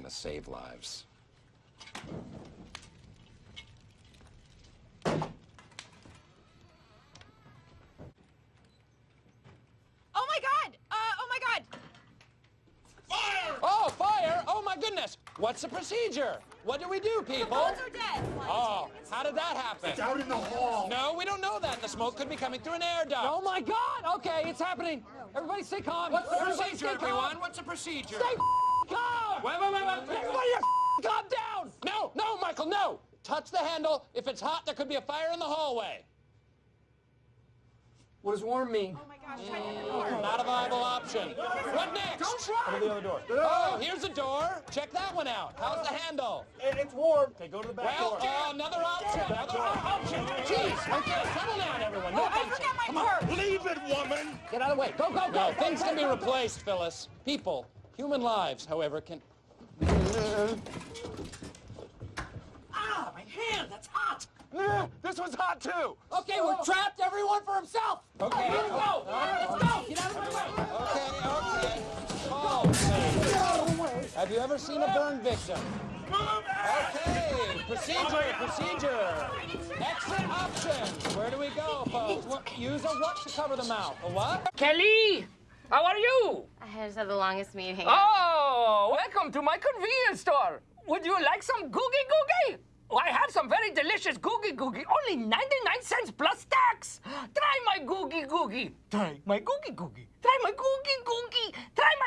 Today, smoking is gonna save lives. Oh my god! Uh, oh my god! Fire! Oh, fire! Oh my goodness! What's the procedure? What do we do, people? The people? phones are dead. Oh, how did that happen? It's out in the hall. No, we don't know that. The smoke could be coming through an air duct. Oh my God! Okay, it's happening. Everybody stay calm. What's the Everybody procedure, stay calm. everyone? What's the procedure? Stay calm. Wait, wait, wait, wait, Touch the handle. If it's hot, there could be a fire in the hallway. What does warm mean? Oh my gosh, try the door. Not a viable option. What next? Don't try. the other door. Oh, here's a door. Check that one out. How's the handle? It's warm. Okay, go to the back Well, door. uh, another option. Another option. Jeez. Okay, settle down, everyone. No Oh, I forgot my purse. Leave it, woman. Get out of the way. Go, go, go. No, things can be replaced, Phyllis. People, human lives, however, can. Ah, my hand. That's hot. Eh, This was hot too. Okay, we're trapped. Everyone for himself. Okay. Here we go. Let's go. Get out of my way. Okay, okay. Oh, Have you ever seen a burn victim? Okay, procedure, procedure. Exit options. Where do we go, folks? What, use a what to cover the mouth? A what? Kelly, how are you? I just had the longest meeting. Oh, welcome to my convenience store. Would you like some googie googie? Oh, I have some very delicious googie googie, only 99 cents plus tax. Try my googie googie. Try my googie googie. Try my googie googie. Try my.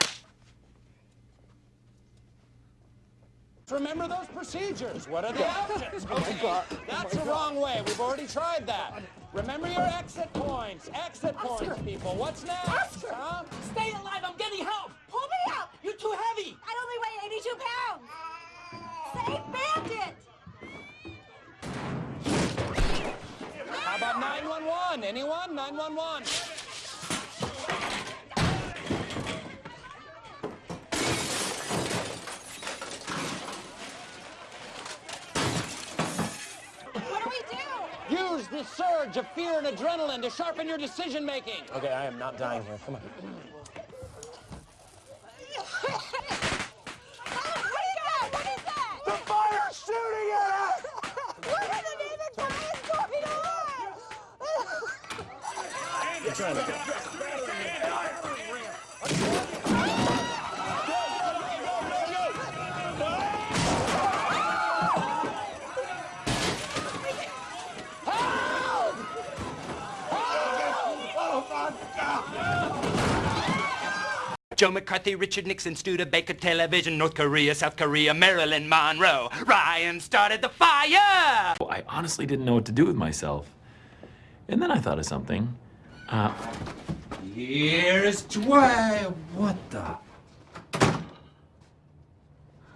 Remember those procedures. What are the options? Oh okay, oh that's the wrong way. We've already tried that. Remember your exit points. Exit points, people. What's next? Huh? Stay alive. I'm getting help. Pull me up. You're too heavy. I only weigh 82 pounds. 911? Anyone? 911. What do we do? Use this surge of fear and adrenaline to sharpen your decision making. Okay, I am not dying here. Come on. Oh, what is that? What is that? The fire's shooting at us. What is it even going on? You're trying to. Joe McCarthy, Richard Nixon, Studebaker Television, North Korea, South Korea, Marilyn Monroe. Ryan started the fire! I honestly didn't know what to do with myself. And then I thought of something. Uh, Here's Dwayne. What the?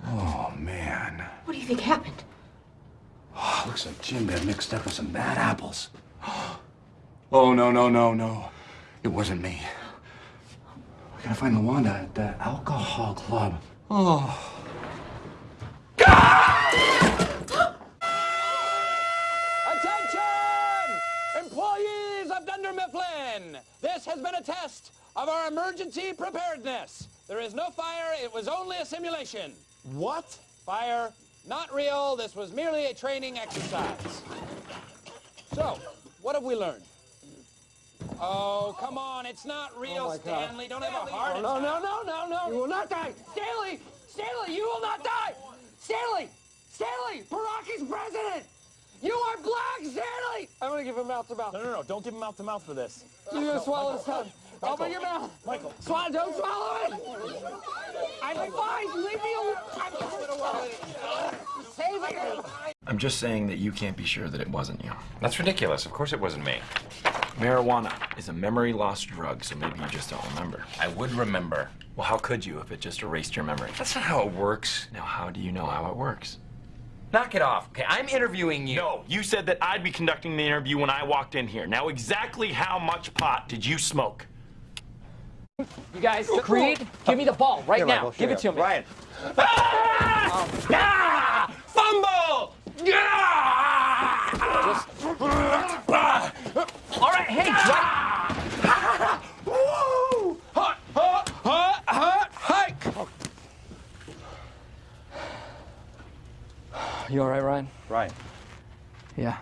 Oh man. What do you think happened? Oh, looks like Jim got mixed up with some bad apples. Oh no no no no! It wasn't me. We gotta find Lawanda at the alcohol club. Oh. Attention! Employees of Dunder Mifflin! This has been a test of our emergency preparedness. There is no fire, it was only a simulation. What? Fire, not real, this was merely a training exercise. So, what have we learned? Oh, come on, it's not real, oh Stanley. Don't have a heart Oh, no, no, no, no, no. You will not die. Stanley! Stanley, you will not die! Stanley! Stanley! Barack is president! You are black, Stanley! I'm gonna give him mouth to mouth. No no no! Don't give him mouth to mouth for this. You're gonna swallow his tongue. Open your mouth. Michael. Swallow, don't swallow it! I'm fine. Leave me alone. I'm Save it. I'm just saying that you can't be sure that it wasn't you. That's ridiculous. Of course it wasn't me. Marijuana is a memory loss drug, so maybe you just don't remember. I would remember. Well, how could you if it just erased your memory? That's not how it works. Now, how do you know how it works? Knock it off. Okay, I'm interviewing you. No, you said that I'd be conducting the interview when I walked in here. Now, exactly how much pot did you smoke? You guys, Creed, give me the ball right now. Michael, give it to me. Ryan. Ah! Ah! Fumble! All right, hey, Dwight. You all right, Ryan? Ryan. Yeah.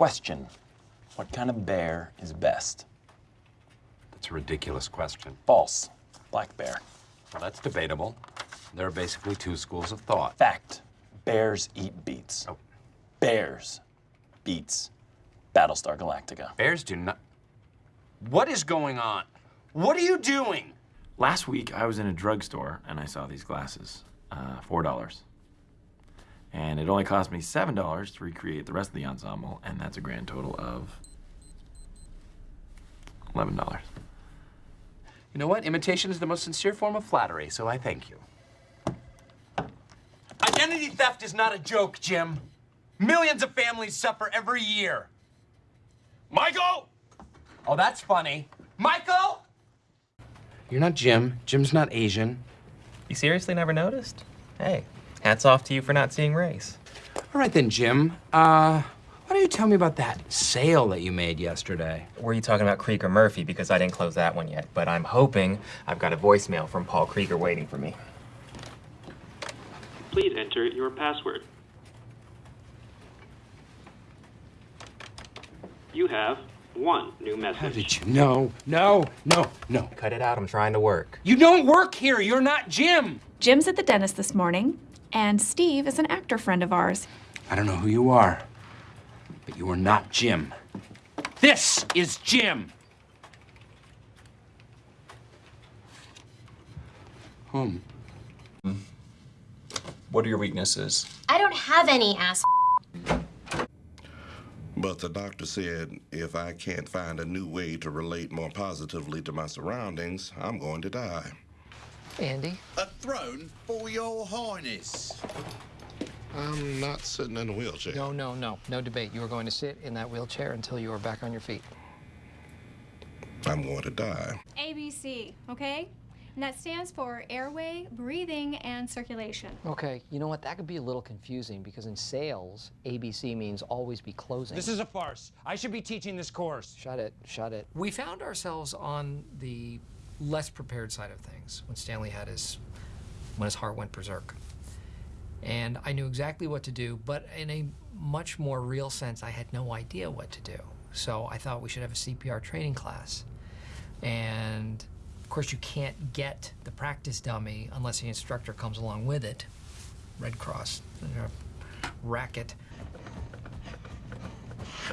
Question. What kind of bear is best? That's a ridiculous question. False. Black bear. Well, that's debatable. There are basically two schools of thought. Fact. Bears eat beets. Oh. Bears beets Battlestar Galactica. Bears do not. What is going on? What are you doing? Last week, I was in a drugstore and I saw these glasses. Uh, $4. And it only cost me $7 to recreate the rest of the ensemble, and that's a grand total of $11. You know what? Imitation is the most sincere form of flattery, so I thank you. Identity theft is not a joke, Jim. Millions of families suffer every year. Michael! Oh, that's funny. Michael! You're not Jim. Jim's not Asian. You seriously never noticed? Hey, hats off to you for not seeing race. All right then, Jim. Uh, why don't you tell me about that sale that you made yesterday? Were you talking about Krieger Murphy? Because I didn't close that one yet, but I'm hoping I've got a voicemail from Paul Krieger waiting for me. Please enter your password. You have one new message. How did you? No, no, no, no. Cut it out, I'm trying to work. You don't work here. You're not Jim. Jim's at the dentist this morning, and Steve is an actor friend of ours. I don't know who you are, but you are not Jim. This is Jim. Home. What are your weaknesses? I don't have any ass. But the doctor said if I can't find a new way to relate more positively to my surroundings, I'm going to die. Andy? A throne for your highness. I'm not sitting in a wheelchair. No, no, no. No debate. You are going to sit in that wheelchair until you are back on your feet. I'm going to die. ABC, okay? And that stands for airway, breathing, and circulation. Okay, you know what? That could be a little confusing because in sales, ABC means always be closing. This is a farce. I should be teaching this course. Shut it, shut it. We found ourselves on the less prepared side of things when Stanley had his, when his heart went berserk. And I knew exactly what to do, but in a much more real sense, I had no idea what to do. So I thought we should have a CPR training class. And of course, you can't get the practice dummy unless the instructor comes along with it. Red Cross, racket.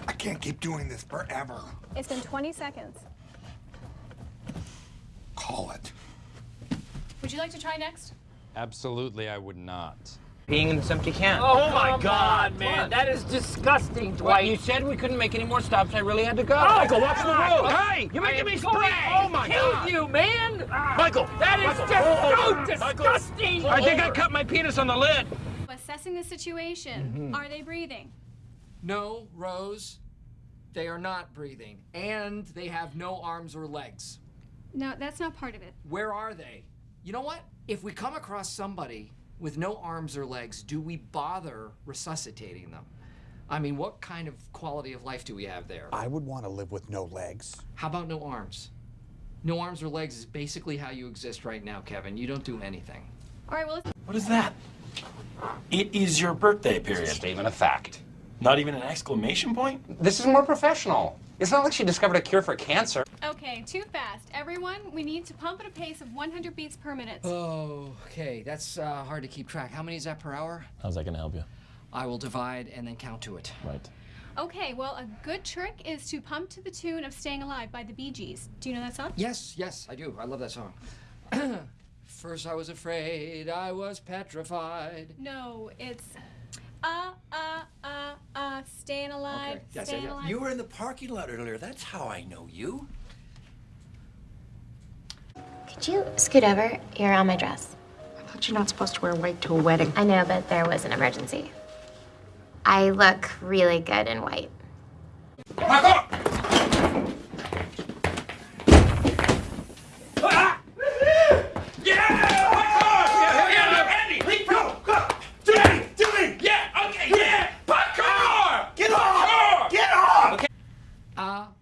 I can't keep doing this forever. It's been 20 seconds. Call it. Would you like to try next? Absolutely, I would not. Being in this empty can. Oh my God, man, that is disgusting, Dwight. You said we couldn't make any more stops. I really had to go. Oh, Michael, watch the road. Hey, you're making me spray. Oh my God! you, man! Michael, That is just so oh, disgusting. I think I cut my penis on the lid. Assessing the situation. Mm-hmm. Are they breathing? No, Rose, they are not breathing, and they have no arms or legs. No, that's not part of it. Where are they? You know what? If we come across somebody with no arms or legs, do we bother resuscitating them? I mean, what kind of quality of life do we have there? I would want to live with no legs. How about no arms? No arms or legs is basically how you exist right now, Kevin. You don't do anything. All right, well, let's. What is that? It is your birthday period. Statement of fact. Not even an exclamation point? This is more professional. It's not like she discovered a cure for cancer. Okay, too fast. Everyone, we need to pump at a pace of 100 beats per minute. Oh, okay. That's uh, hard to keep track. How many is that per hour? How's that gonna help you? I will divide and then count to it. Right. Okay, well, a good trick is to pump to the tune of Staying Alive by the Bee Gees. Do you know that song? Yes, yes, I do. I love that song. First I was afraid, I was petrified. No, it's uh, uh, uh, uh, staying alive, Okay, yes, yes, staying yes. alive. You were in the parking lot earlier. That's how I know you. Could you scoot over? You're on my dress. I thought you're not supposed to wear white to a wedding. I know, but there was an emergency. I look really good in white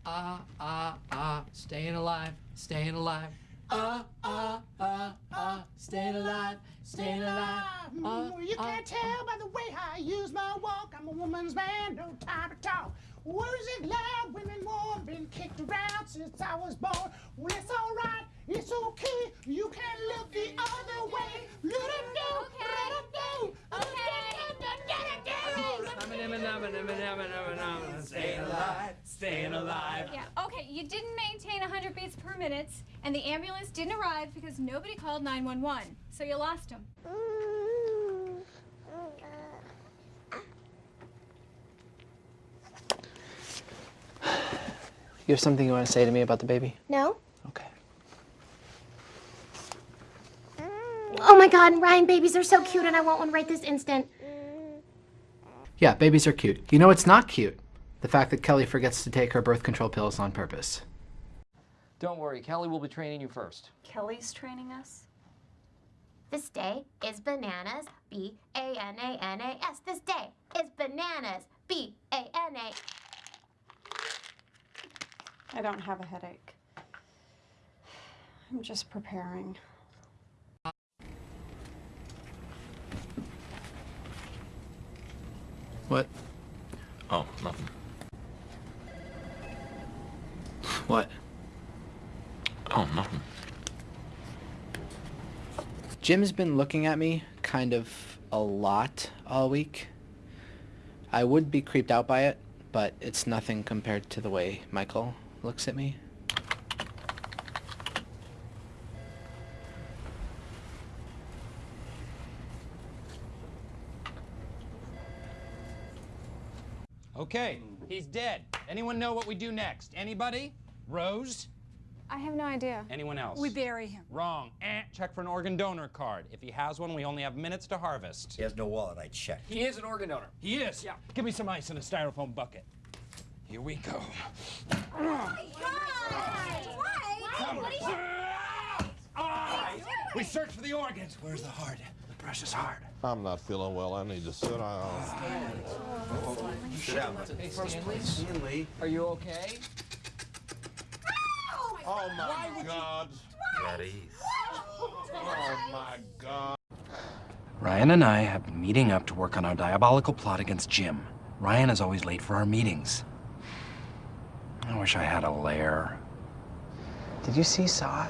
ah, ah, ah, staying alive, staying alive. Ah, ah, ah, ah, staying alive, staying alive. Ah, you ah, can't tell by the way I use my walk. I'm a woman's man, no time to talk. Words it loud, women warm, been kicked around since I was born. Well, it's alright, it's okay. You can look the other way. Let it go, let it go. Staying alive, staying alive. Yeah, okay, you didn't maintain 100 beats per minute, and the ambulance didn't arrive because nobody called 911. So you lost him. You have something you want to say to me about the baby? No? Okay. Oh my god, Ryan, babies are so cute and I want one right this instant. Yeah, babies are cute. You know what's not cute? The fact that Kelly forgets to take her birth control pills on purpose. Don't worry, Kelly will be training you first. Kelly's training us? This day is bananas. B A N A N A S. This day is bananas. B A N A. I don't have a headache. I'm just preparing. What? Oh, nothing. What? Oh, nothing. Jim's been looking at me kind of a lot all week. I would be creeped out by it, but it's nothing compared to the way Michael looks at me. Okay, he's dead. Anyone know what we do next? Anybody? Rose? I have no idea. Anyone else? We bury him. Wrong. Eh, check for an organ donor card. If he has one, we only have minutes to harvest. He has no wallet, I checked. He is an organ donor. He is? Yeah. Give me some ice in a styrofoam bucket. Here we go. We search for the organs. Where's the heart? The precious heart. I'm not feeling well. I need to sit down. Sit down. Hey, Stanley. Stanley. Are you okay? Oh, oh my God. At ease. Oh my God. Ryan and I have been meeting up to work on our diabolical plot against Jim. Ryan is always late for our meetings. I wish I had a lair. Did you see Saw?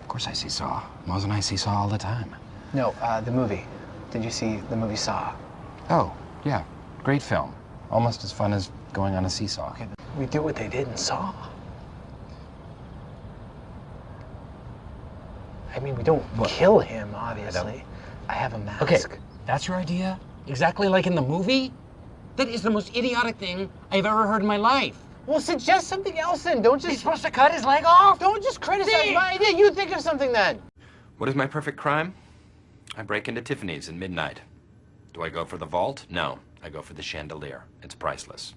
Of course I see Saw. Mose and I see Saw all the time. No, uh, the movie. Did you see the movie Saw? Oh, yeah. Great film. Almost as fun as going on a seesaw. Okay, we do what they did in Saw. I mean, we don't kill him, obviously. I, have a mask. Okay, that's your idea? Exactly like in the movie? That is the most idiotic thing I've ever heard in my life. Well, suggest something else then. Don't just. He's supposed to cut his leg off? Don't just criticize See? my idea. You think of something then. What is my perfect crime? I break into Tiffany's at midnight. Do I go for the vault? No. I go for the chandelier. It's priceless.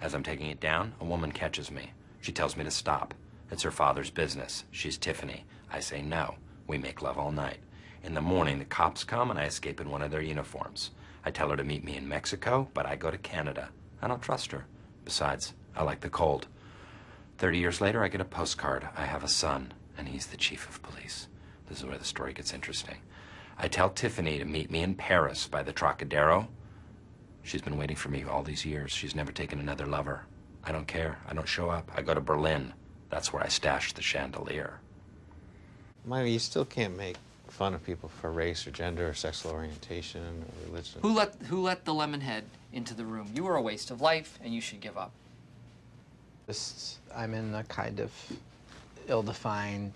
As I'm taking it down, a woman catches me. She tells me to stop. It's her father's business. She's Tiffany. I say no. We make love all night. In the morning, the cops come and I escape in one of their uniforms. I tell her to meet me in Mexico, but I go to Canada. I don't trust her. Besides, I like the cold. Thirty years later, I get a postcard. I have a son, and he's the chief of police. This is where the story gets interesting. I tell Tiffany to meet me in Paris by the Trocadero. She's been waiting for me all these years. She's never taken another lover. I don't care. I don't show up. I go to Berlin. That's where I stash the chandelier. Myra, you still can't make fun of people for race or gender or sexual orientation or religion. Who let who let the lemonhead into the room? You are a waste of life, and you should give up. Just, I'm in a kind of ill-defined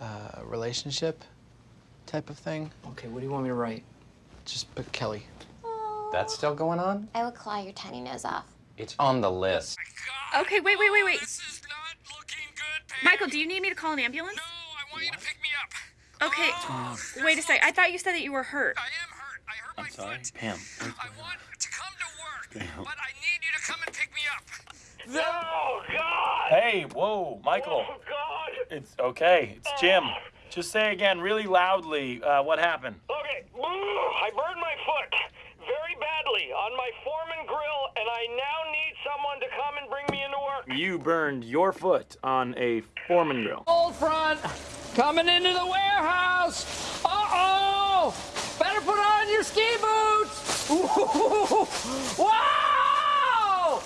uh, relationship type of thing. Okay, what do you want me to write? Just put Kelly. That's still going on? I will claw your tiny nose off. It's on the list. Okay, wait, wait, wait, wait. Michael, do you need me to call an ambulance? No, I want you to pick me up. Okay, wait a sec. I thought you said that you were hurt. I'm hurt. I hurt I'm my sorry, Pam. I want to come to work. But I need you to come and pick me up. No, God! Hey, whoa, Michael. Oh, God! It's okay. It's Jim. Just say again, really loudly, uh, what happened. Okay, I burned my foot very badly on my Foreman grill, and I now need someone to come and bring me into work. You burned your foot on a Foreman grill. Old front, coming into the warehouse. Uh-oh! Better put on your ski boots. Ooh, wow!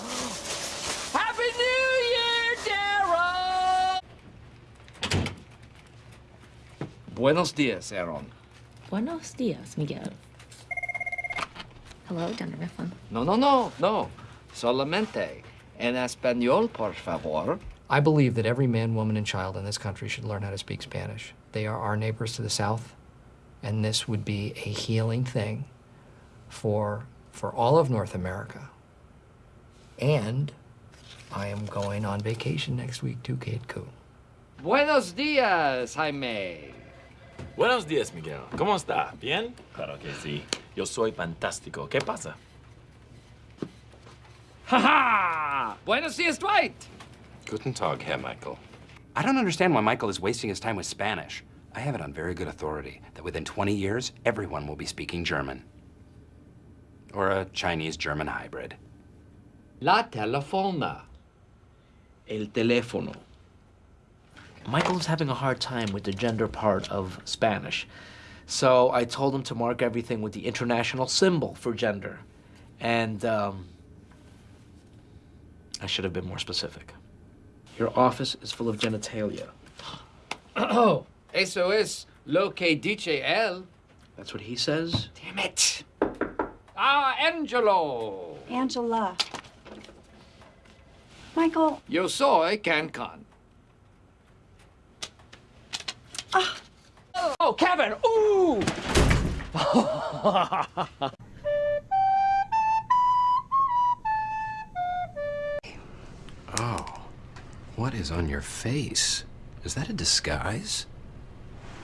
Happy New Year, Darryl! Buenos dias, Aaron. Buenos dias, Miguel. Hello, Dunder Mifflin. No, no, no, no. Solamente. En español, por favor. I believe that every man, woman, and child in this country should learn how to speak Spanish. They are our neighbors to the south, and this would be a healing thing for, for all of North America. And I am going on vacation next week to Cancun. Buenos dias, Jaime. Buenos días, Miguel. ¿Cómo está? ¿Bien? Claro que sí. Yo soy fantástico. ¿Qué pasa? Ha ha! Buenos dias, Dwight. Guten Tag, Herr Michael. I don't understand why Michael is wasting his time with Spanish. I have it on very good authority that within 20 years, everyone will be speaking German. Or a Chinese-German hybrid. La telefona. El teléfono. Michael's having a hard time with the gender part of Spanish. So I told him to mark everything with the international symbol for gender. And um, I should have been more specific. Your office is full of genitalia. Oh, eso es lo que dice él. That's what he says? Damn it. Ah, Angelo. Angela. Michael. Yo soy Cancun. Oh, Kevin! Ooh! Oh, what is on your face? Is that a disguise?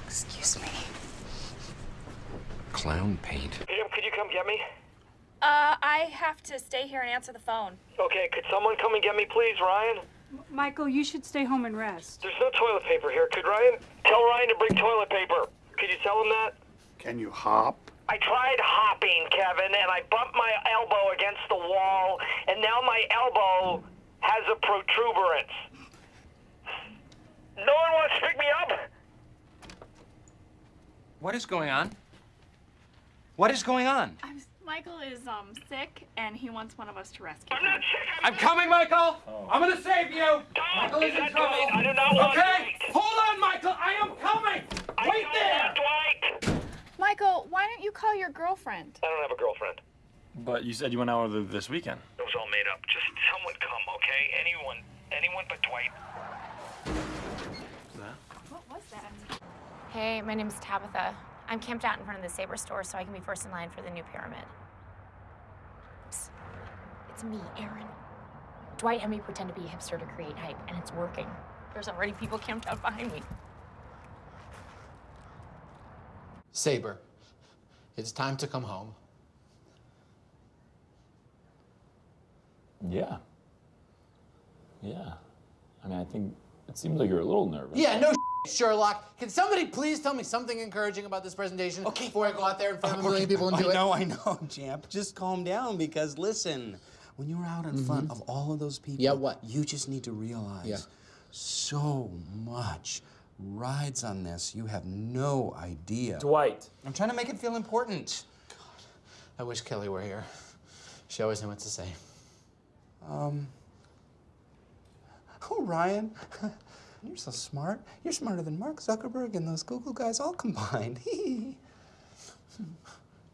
Excuse me. Clown paint. Jim, could you come get me? Uh, I have to stay here and answer the phone. Okay, could someone come and get me, please, Ryan? Michael, you should stay home and rest. There's no toilet paper here. Could Ryan tell Ryan to bring toilet paper? Could you tell him that? Can you hop? I tried hopping, Kevin, and I bumped my elbow against the wall, and now my elbow has a protuberance. No one wants to pick me up? What is going on? What is going on? I'm, Michael is um sick, and he wants one of us to rescue him. I'm not sick. I'm coming, Michael! I'm gonna save you! Michael is Is in trouble! Dwight? I do not want Okay? Dwight. Hold on, Michael! I am coming! I Wait there! Dwight. Michael, why don't you call your girlfriend? I don't have a girlfriend. But you said you went out with her this weekend. It was all made up. Just someone come, okay? Anyone. Anyone but Dwight. What was that? Hey, my name's Tabitha. I'm camped out in front of the Sabre store so I can be first in line for the new pyramid. Psst. It's me, Erin. Dwight had me pretend to be a hipster to create hype, and it's working. There's already people camped out behind me. Sabre, it's time to come home. Yeah. Yeah. I mean, I think it seems like you're a little nervous. Yeah, no Sherlock. Can somebody please tell me something encouraging about this presentation okay. before I go out there in front of a million people and do I it? know, I know, Champ. Just calm down because listen, when you're out in front of all of those people. Yeah, what? You just need to realize Yeah. so much rides on this. You have no idea. Dwight. I'm trying to make it feel important. God, I wish Kelly were here. She always knew what to say. Um. Oh, Ryan. You're so smart. You're smarter than Mark Zuckerberg and those Google guys all combined.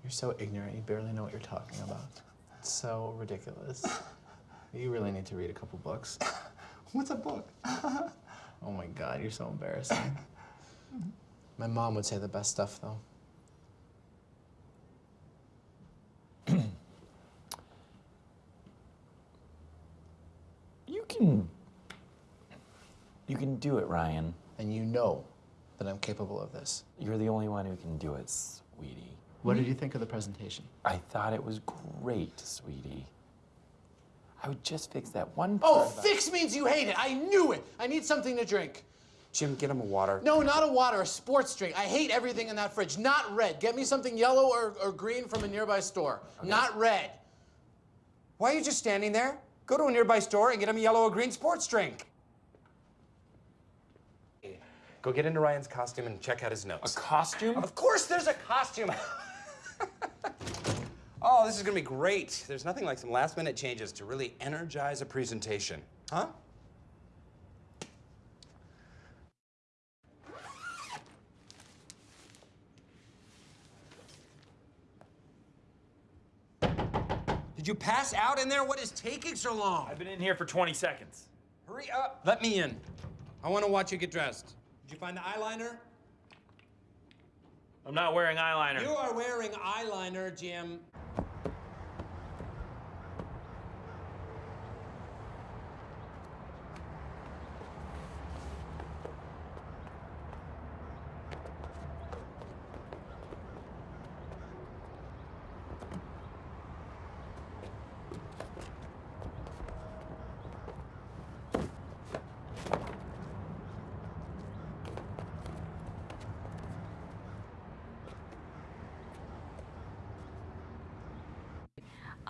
You're so ignorant, you barely know what you're talking about. It's so ridiculous. You really need to read a couple books. What's a book? Oh my god, you're so embarrassing. My mom would say the best stuff, though. You can. You can do it, Ryan. And you know that I'm capable of this. You're the only one who can do it, sweetie. What did you think of the presentation? I thought it was great, sweetie. I would just fix that one Oh, part about- fix means you hate it. I knew it. I need something to drink. Jim, get him a water. No, not a water, a sports drink. I hate everything in that fridge. Not red. Get me something yellow or, or green from a nearby store. Not red. Why are you just standing there? Go to a nearby store and get him a yellow or green sports drink. Go get into Ryan's costume and check out his notes. A costume? Of course there's a costume. oh, this is gonna be great. There's nothing like some last minute changes to really energize a presentation. Huh? Did you pass out in there? What is taking so long? I've been in here for 20 seconds. Hurry up. Let me in. I want to watch you get dressed. Did you find the eyeliner? I'm not wearing eyeliner. You are wearing eyeliner, Jim.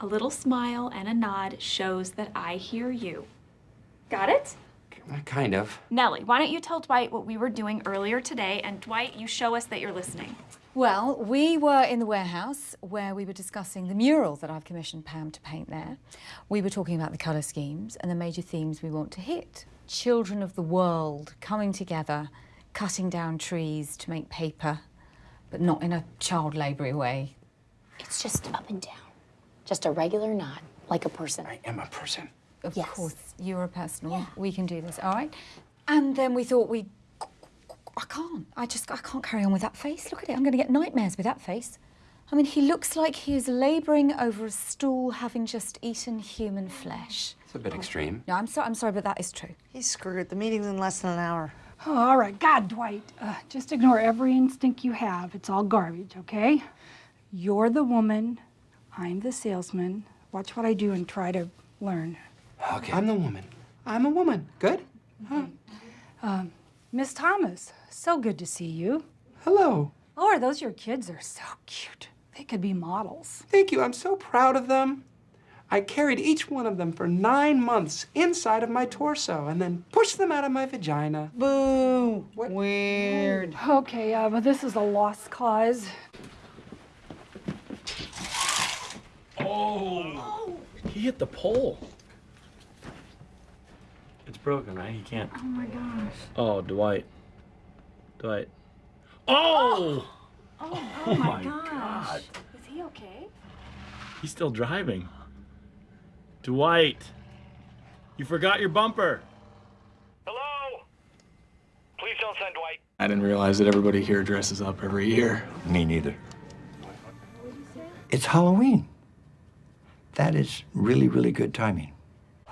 A little smile and a nod shows that I hear you. Got it? Uh, kind of. Nellie, why don't you tell Dwight what we were doing earlier today, and Dwight, you show us that you're listening. Well, we were in the warehouse where we were discussing the mural that I've commissioned Pam to paint there. We were talking about the colour schemes and the major themes we want to hit. Children of the world coming together, cutting down trees to make paper, but not in a child laboury way. It's just up and down. Just a regular knot, like a person. I am a person. Of course, you're a personal. We can do this, all right? And then we thought we. I can't. I just I can't carry on with that face. Look at it. I'm going to get nightmares with that face. I mean, he looks like he is labouring over a stool, having just eaten human flesh. It's a bit extreme. No, I'm sorry. I'm sorry, but that is true. He's screwed. The meeting's in less than an hour. Oh, all right. God, Dwight, uh, just ignore every instinct you have. It's all garbage, okay? You're the woman. I'm the salesman. Watch what I do and try to learn. Okay. I'm the woman. I'm a woman. Good? Huh. Um, Miss Thomas, so good to see you. Hello. Oh, are those your kids? They're so cute. They could be models. Thank you. I'm so proud of them. I carried each one of them for nine months inside of my torso and then pushed them out of my vagina. Boo. Weird. Okay, uh, but this is a lost cause. Oh! He hit the pole. It's broken, right? He can't. Oh my gosh. Oh, Dwight. Dwight. Oh! Oh, Oh my, oh my gosh. God. Is he okay? He's still driving. Dwight. You forgot your bumper. Hello? Please don't send Dwight. I didn't realize that everybody here dresses up every year. Me neither. It's Halloween. That is really, really good timing.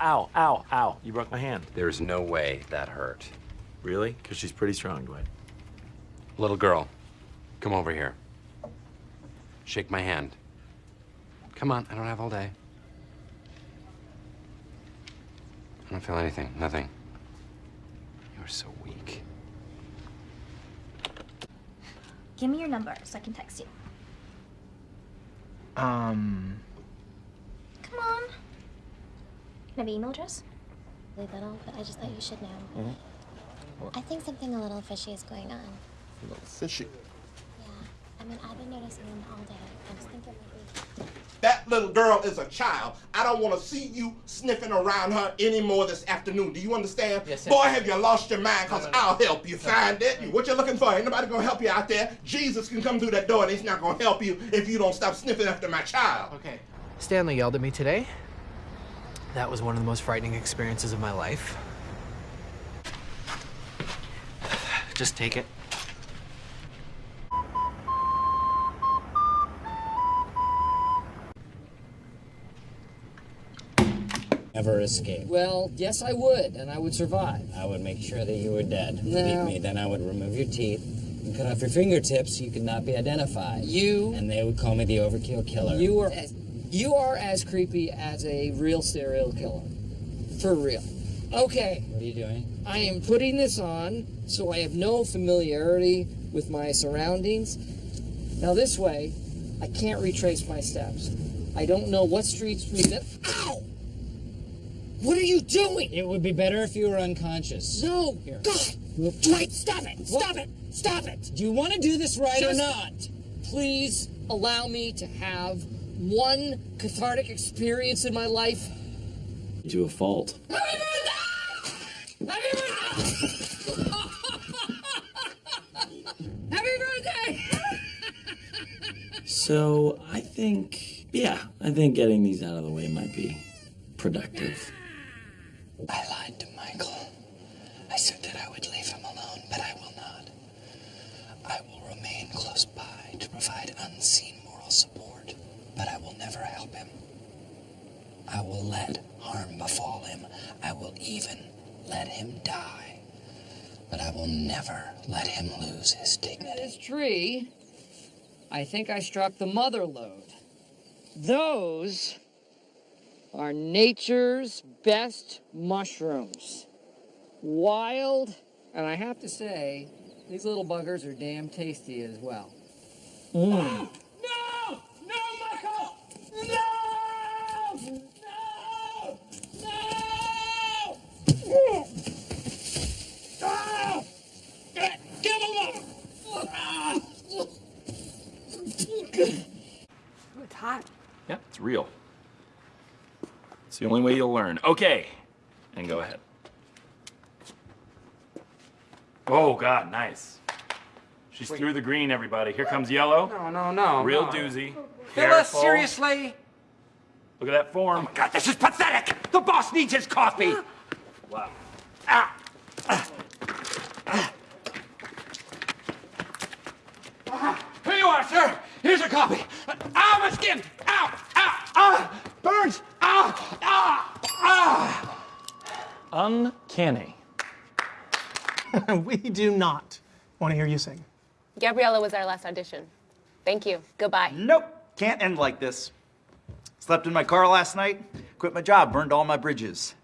Ow, ow, ow. You broke my hand. There's no way that hurt. Really? Because she's pretty strong, Dwight. Little girl, come over here. Shake my hand. Come on, I don't have all day. I don't feel anything, nothing. You're so weak. Give me your number so I can text you. Um. Come on. Can I have your email address? Leave that all, but I just thought you should know. Mm-hmm. I think something a little fishy is going on. A little fishy. Yeah. I mean, I've been noticing them all day. I just think it might be. That little girl is a child. I don't want to see you sniffing around her anymore this afternoon. Do you understand? Yes, sir. Boy, have you lost your mind, because No, no, no. I'll help you find it. What you're looking for, ain't nobody going to help you out there. Jesus can come through that door, and he's not going to help you if you don't stop sniffing after my child. Okay. Stanley yelled at me today. That was one of the most frightening experiences of my life. Just take it. Never escape. Well, yes, I would, and I would survive. I would make sure that you were dead. No. Beat me, then I would remove your teeth and cut off your fingertips so you could not be identified. You- And they would call me the overkill killer. You were. You are as creepy as a real serial killer. For real. Okay. What are you doing? I am putting this on so I have no familiarity with my surroundings. Now, this way, I can't retrace my steps. I don't know what streets we met. Ow! What are you doing? It would be better if you were unconscious. No! Here. God! Dwight, stop it! Stop it! Stop it! Do you want to do this right or not? Please allow me to have one cathartic experience in my life. To a fault. Happy birthday! So I think, yeah, I think getting these out of the way might be productive. I lied to Michael. I said that I would leave him alone, but I will not. I will remain close by to provide unseen moral support, but I will never help him. I will let harm befall him. I will even let him die. But I will never let him lose his dignity. This tree, I think I struck the mother lode. Those are nature's best mushrooms. Wild, and I have to say, these little buggers are damn tasty as well. Mm. No! No, Michael! No! No! No! Ah! Get, get him up! Ah! It's hot. Yeah, it's real. It's the only way you'll learn. Okay. And go ahead. Oh, God, nice. She's through the green, everybody. Here comes yellow. No, no, no. Real no. doozy. Phyllis, Careful. seriously? Look at that form. God, this is pathetic! The boss needs his coffee! Wow. Ah! Here you are, sir. Here's your copy. Ow, my skin! Ow! Ow! Ah! Burns! Ah! Ah! Ah! Uncanny. we do not want to hear you sing. Gabriella was our last audition. Thank you. Goodbye. Nope, can't end like this. Slept in my car last night, quit my job, burned all my bridges.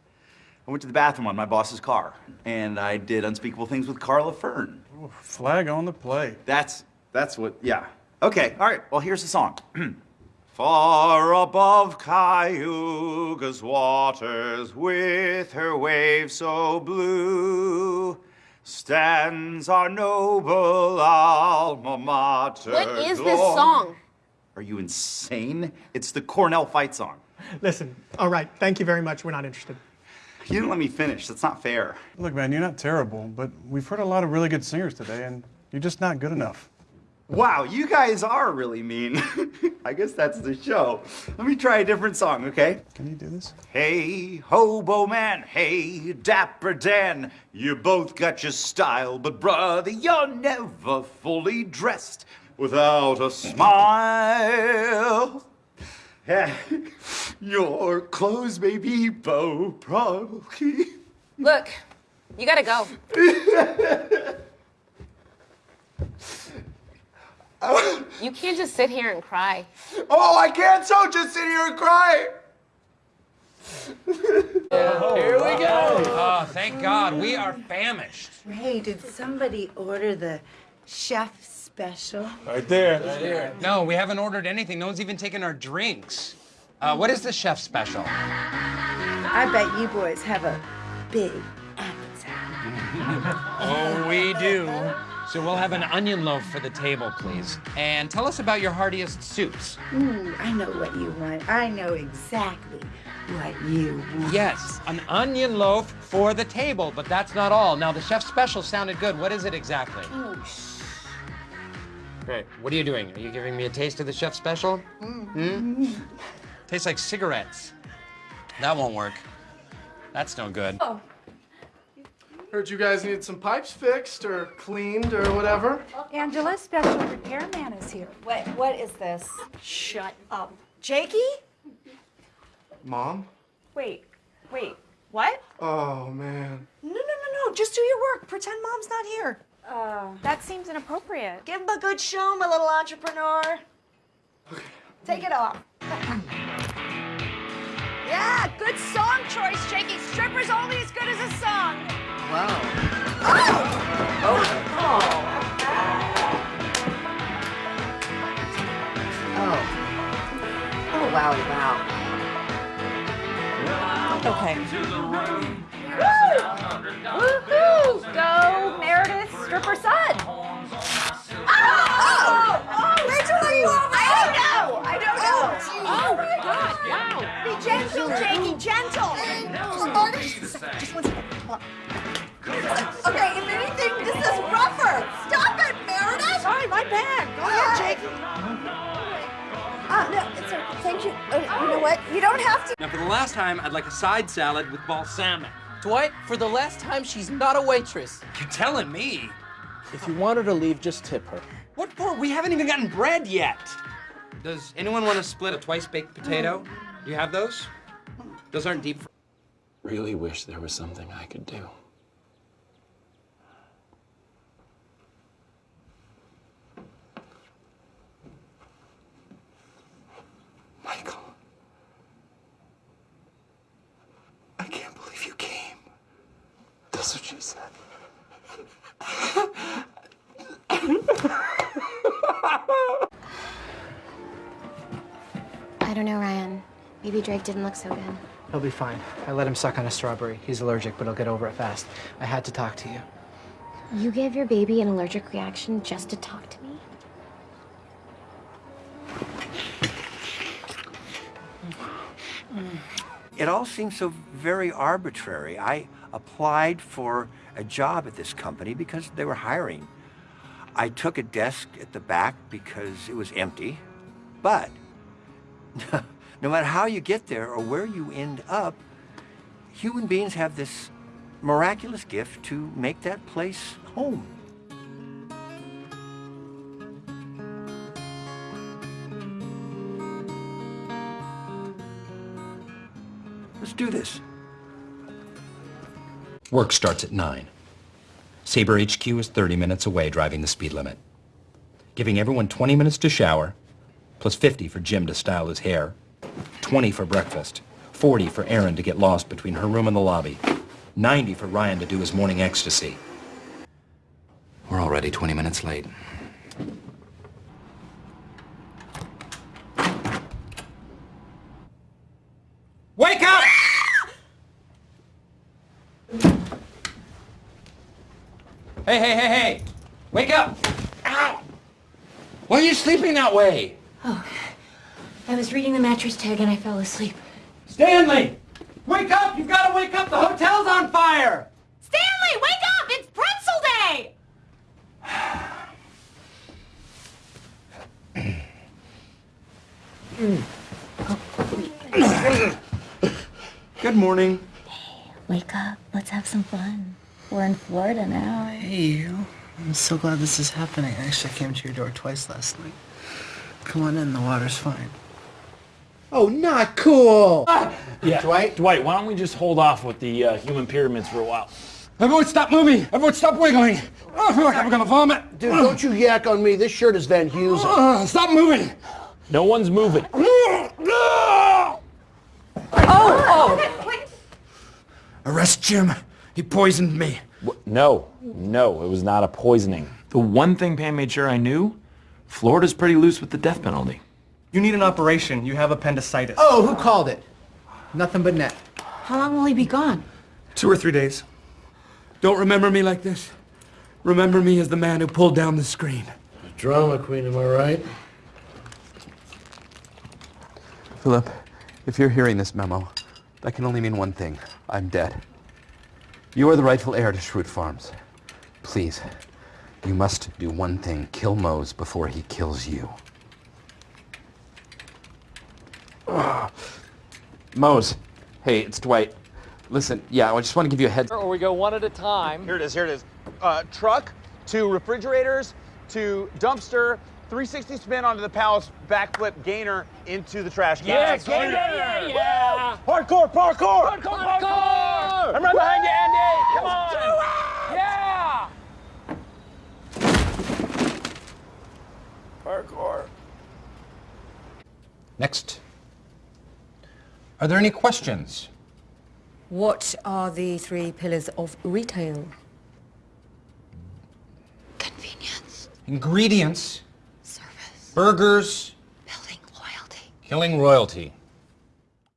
I went to the bathroom on my boss's car, and I did unspeakable things with Carla Fern. Flag on the play. That's that's what. Yeah. Okay. All right. Well, here's the song. Far above Cayuga's waters, with her waves so blue, stands our noble alma mater. What is this song? Are you insane? It's the Cornell fight song. Listen, all right, thank you very much. We're not interested. You didn't let me finish. That's not fair. Look, man, you're not terrible, but we've heard a lot of really good singers today, and you're just not good enough. Wow, you guys are really mean. I guess that's the show. Let me try a different song, okay? Can you do this? Hey, hobo man, hey, dapper Dan, you both got your style, but brother, you're never fully dressed without a smile. Yeah, your clothes may be bow probably. Look, you gotta go. You can't just sit here and cry. Oh, I can't so just sit here and cry. Here we go. Oh, thank God. We are famished. Hey, did somebody order the chef special? Right there. Right here. No, we haven't ordered anything. No one's even taken our drinks. Uh, what is the chef special? I bet you boys have a big appetite. oh, we do. So we'll have an onion loaf for the table, please. And tell us about your heartiest soups. Ooh, I know what you want. I know exactly what you want. Yes, an onion loaf for the table, but that's not all. Now, the chef special sounded good. What is it exactly? Oh, shh. Great. What are you doing? Are you giving me a taste of the chef special? Hmm? Tastes like cigarettes. That won't work. That's no good. Oh. Heard you guys needed some pipes fixed or cleaned or whatever. Angela, special repairman is here. What? What is this? Shut up. Jakey? Mom? Wait, wait, what? Oh, man. No, no, no, no. Just do your work. Pretend mom's not here. Uh, that seems inappropriate. Give him a good show, my little entrepreneur. Okay. Take it off. Yeah, good song choice, Jakey. Strippers only as good as a song. Wow. Oh. Oh, Oh. Oh, wow, wow. Okay. Woo! Woohoo! Go, Meredith, stripper son. Oh! Oh! oh Rachel, are you over? I don't know. I don't know. Oh, my God. Wow. Be gentle, Jakey, gentle. Just one second. Hold on. Okay, if anything, this is rougher. Stop it, Meredith. Sorry, my bad. Go ahead, Jakey. Uh, no, it's okay. Thank you. Uh, you know what? You don't have to. Now, for the last time, I'd like a side salad with balsamic. Dwight, for the last time, she's not a waitress. You're telling me? If you want her to leave, just tip her. What for? We haven't even gotten bread yet. Does anyone want to split a twice baked potato? Do you have those? Those aren't deep. Really wish there was something I could do. Michael. I can't believe you came. That's what she said. I don't know, Ryan. Maybe Drake didn't look so good. He'll be fine. I let him suck on a strawberry. He's allergic, but he'll get over it fast. I had to talk to you. You gave your baby an allergic reaction just to talk to me? It all seems so very arbitrary. I applied for a job at this company because they were hiring. I took a desk at the back because it was empty. But no matter how you get there or where you end up, human beings have this miraculous gift to make that place home. Do this. Work starts at 9. Sabre HQ is 30 minutes away driving the speed limit. Giving everyone 20 minutes to shower, plus 50 for Jim to style his hair, 20 for breakfast, 40 for Erin to get lost between her room and the lobby, 90 for Ryan to do his morning ecstasy. We're already 20 minutes late. Hey, hey, hey, hey! Wake up! Ow! Why are you sleeping that way? Oh, I was reading the mattress tag and I fell asleep. Stanley! Wake up! You've got to wake up! The hotel's on fire! Stanley, wake up! It's pretzel day! Good morning. Hey, wake up. Let's have some fun. We're in Florida now. Hey, you. I'm so glad this is happening. I actually came to your door twice last night. Come on in. The water's fine. Oh, not cool. Yeah. Dwight? Dwight, why don't we just hold off with the uh, human pyramids for a while? Everyone stop moving! Everyone stop wiggling! Oh, I feel like I'm gonna vomit! Dude, don't you yak on me. This shirt is Van Heusen. Uh, stop moving! No one's moving. Oh! Oh! Arrest Jim. He poisoned me. No, no, it was not a poisoning. The one thing Pam made sure I knew, Florida's pretty loose with the death penalty. You need an operation. You have appendicitis. Oh, who called it? Nothing but net. How long will he be gone? Two or three days. Don't remember me like this. Remember me as the man who pulled down the screen. A Drama queen, am I right? Philip, if you're hearing this memo, that can only mean one thing. I'm dead. You are the rightful heir to Schrute Farms. Please, you must do one thing. Kill Mose before he kills you. Mose, hey, it's Dwight. Listen, yeah, I just want to give you a heads. Or we go one at a time. Here it is, here it is. Uh, truck to refrigerators to dumpster, 360 spin onto the palace, backflip gainer into the trash can. Yeah, gainer! Yeah, yeah. Hardcore parkour! Hardcore, hardcore! I'm right behind you, Andy! Come on! Yeah! Parkour. Next. Are there any questions? What are the three pillars of retail? Convenience. Ingredients. Burgers. Building loyalty. Killing royalty.